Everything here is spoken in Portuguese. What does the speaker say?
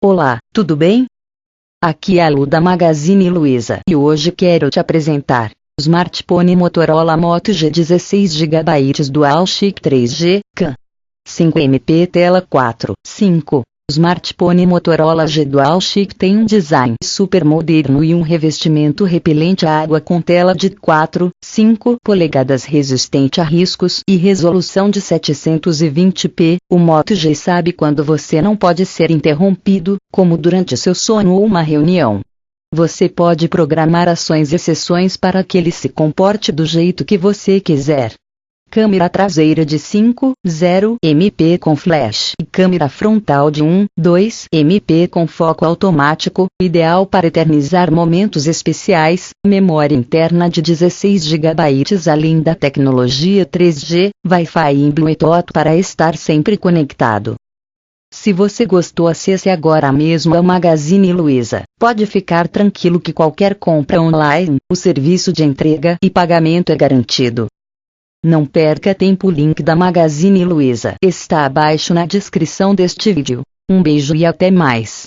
Olá, tudo bem? Aqui é a Lu da Magazine Luiza e hoje quero te apresentar o smartphone Motorola Moto G 16GB Dual Chip 3G, CAN. 5MP tela 4, 5. O smartphone Motorola G Dual Chip tem um design super moderno e um revestimento repelente à água com tela de 4, 5 polegadas resistente a riscos e resolução de 720p. O Moto G sabe quando você não pode ser interrompido, como durante seu sono ou uma reunião. Você pode programar ações e sessões para que ele se comporte do jeito que você quiser câmera traseira de 5.0 MP com flash e câmera frontal de 1.2 MP com foco automático, ideal para eternizar momentos especiais, memória interna de 16 GB além da tecnologia 3G, Wi-Fi e Bluetooth para estar sempre conectado. Se você gostou acesse agora mesmo ao Magazine Luiza. Pode ficar tranquilo que qualquer compra online, o serviço de entrega e pagamento é garantido. Não perca tempo o link da Magazine Luiza está abaixo na descrição deste vídeo. Um beijo e até mais.